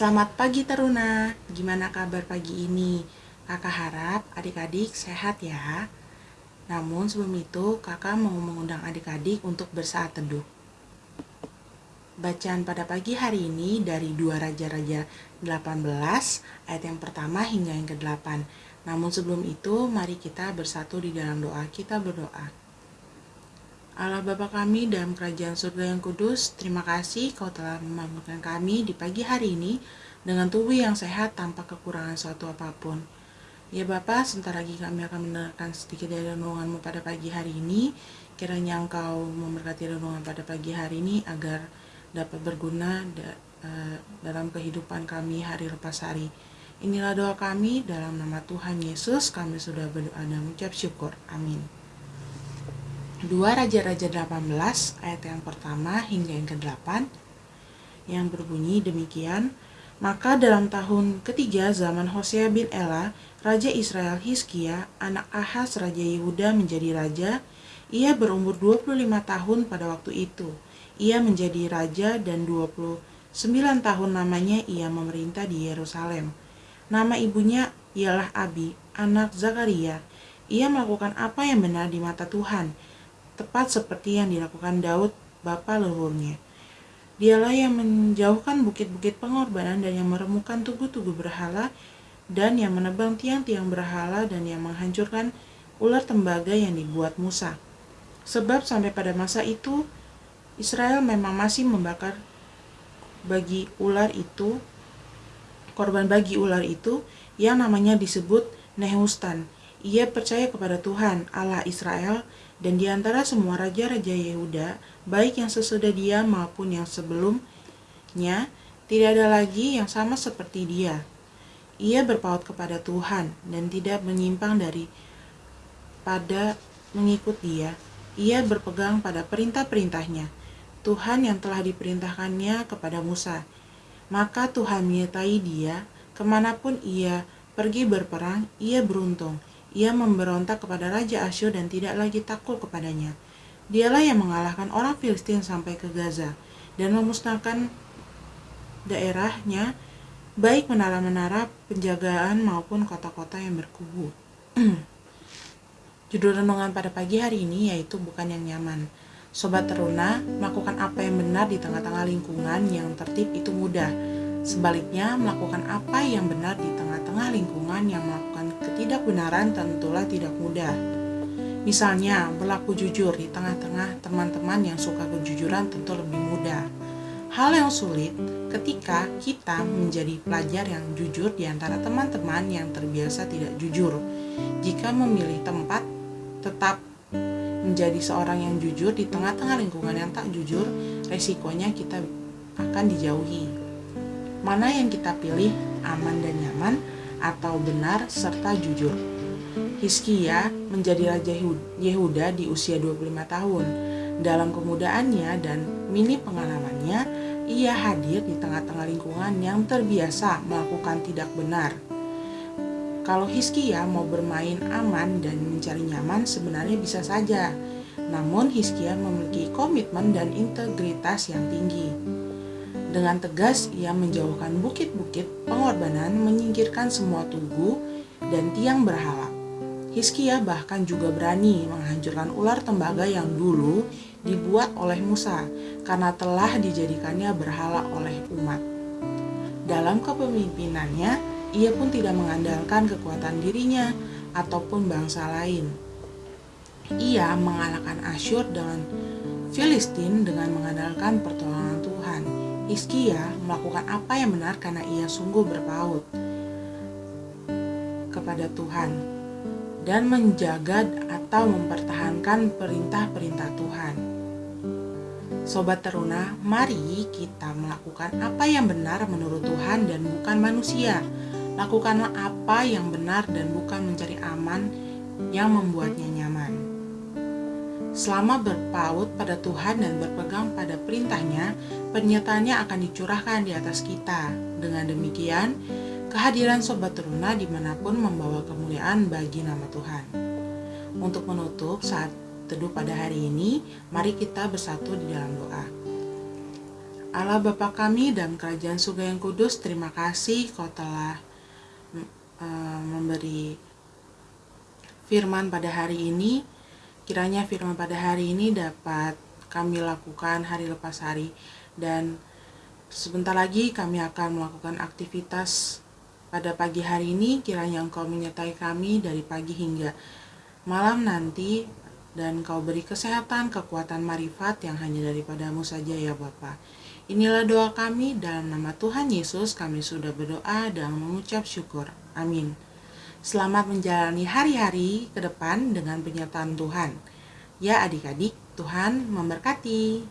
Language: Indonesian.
Selamat pagi Taruna, gimana kabar pagi ini? Kakak harap adik-adik sehat ya. Namun sebelum itu kakak mau mengundang adik-adik untuk bersaat teduh. Bacaan pada pagi hari ini dari dua Raja-Raja 18 ayat yang pertama hingga yang ke-8. Namun sebelum itu mari kita bersatu di dalam doa kita berdoa. Allah Bapa kami dalam kerajaan surga yang kudus, terima kasih kau telah membangunkan kami di pagi hari ini dengan tubuh yang sehat tanpa kekurangan suatu apa pun. Ya Bapa, sebentar lagi kami akan mendengarkan sedikit dari renunganmu pada pagi hari ini. Kiranya Engkau memberkati renungan pada pagi hari ini agar dapat berguna eh, dalam kehidupan kami hari lepas hari. Inilah doa kami dalam nama Tuhan Yesus kami sudah berdoa dan mengucap syukur. Amin. 2 Raja-Raja 18 ayat yang pertama hingga yang ke-8 yang berbunyi demikian maka dalam tahun ketiga zaman Hosea bin Ela, Raja Israel Hizkia, anak Ahaz Raja Yehuda menjadi raja, ia berumur 25 tahun pada waktu itu. Ia menjadi raja dan 29 tahun namanya ia memerintah di Yerusalem. Nama ibunya ialah Abi, anak Zakaria. Ia melakukan apa yang benar di mata Tuhan, tepat seperti yang dilakukan Daud, bapa leluhurnya. Dialah yang menjauhkan bukit-bukit pengorbanan dan yang meremukan tugu-tugu berhala dan yang menebang tiang-tiang berhala dan yang menghancurkan ular tembaga yang dibuat Musa. Sebab sampai pada masa itu Israel memang masih membakar bagi ular itu korban bagi ular itu yang namanya disebut Nehustan. Ia percaya kepada Tuhan Allah Israel dan di antara semua raja-raja Yehuda, baik yang sesudah dia maupun yang sebelumnya, tidak ada lagi yang sama seperti dia. Ia berpaut kepada Tuhan dan tidak menyimpang dari pada mengikut dia. Ia berpegang pada perintah-perintahnya, Tuhan yang telah diperintahkannya kepada Musa. Maka Tuhan menyertai dia, ke mana pun ia pergi berperang, ia beruntung ia memberontak kepada Raja Asyur dan tidak lagi takut kepadanya. Dialah yang mengalahkan orang Filistin sampai ke Gaza dan memusnahkan daerahnya, baik menara-menara penjagaan maupun kota-kota yang berkubu. Judul renungan pada pagi hari ini yaitu bukan yang nyaman. Sobat teruna, melakukan apa yang benar di tengah-tengah lingkungan yang tertib itu mudah Sebaliknya, melakukan apa yang benar di tengah-tengah lingkungan yang melakukan ketidakbenaran tentulah tidak mudah. Misalnya, berlaku jujur di tengah-tengah teman-teman yang suka kejujuran tentu lebih mudah. Hal yang sulit ketika kita menjadi pelajar yang jujur di antara teman-teman yang terbiasa tidak jujur. Jika memilih tempat tetap menjadi seorang yang jujur di tengah-tengah lingkungan yang tak jujur, resikonya kita akan dijauhi. Mana yang kita pilih aman dan nyaman atau benar serta jujur. Hizkia menjadi Raja Yehuda di usia 25 tahun. Dalam kemudaannya dan mini pengalamannya, ia hadir di tengah-tengah lingkungan yang terbiasa melakukan tidak benar. Kalau Hizkia mau bermain aman dan mencari nyaman sebenarnya bisa saja. Namun Hizkia memiliki komitmen dan integritas yang tinggi. Dengan tegas, ia menjauhkan bukit-bukit pengorbanan, menyingkirkan semua tugu dan tiang berhala. Hizkia bahkan juga berani menghancurkan ular tembaga yang dulu dibuat oleh Musa karena telah dijadikannya berhala oleh umat. Dalam kepemimpinannya, ia pun tidak mengandalkan kekuatan dirinya ataupun bangsa lain. Ia mengalahkan Asyur dengan Filistin dengan mengandalkan pertolongan Tuhan. Hizkia melakukan apa yang benar karena ia sungguh berpaut kepada Tuhan dan menjaga atau mempertahankan perintah-perintah Tuhan. Sobat teruna, mari kita melakukan apa yang benar menurut Tuhan dan bukan manusia. Lakukanlah apa yang benar dan bukan mencari aman yang membuatnya nyaman. Selama berpaut pada Tuhan dan berpegang pada perintahnya, pernyataannya akan dicurahkan di atas kita. Dengan demikian, kehadiran Sobat Teruna di mana pun membawa kemuliaan bagi nama Tuhan. Untuk menutup saat teduh pada hari ini, mari kita bersatu di dalam doa. Allah Bapa kami dan Kerajaan Surga yang Kudus, terima kasih Kau telah uh, memberi firman pada hari ini. Kiranya firman pada hari ini dapat kami lakukan hari lepas hari dan sebentar lagi kami akan melakukan aktivitas pada pagi hari ini. Kiranya Engkau menyertai kami dari pagi hingga malam nanti dan Kau beri kesehatan, kekuatan marifat yang hanya daripadamu saja ya Bapa. Inilah doa kami dalam nama Tuhan Yesus kami sudah berdoa dan mengucap syukur. Amin. Selamat menjalani hari-hari ke depan dengan penyertaan Tuhan. Ya adik-adik, Tuhan memberkati.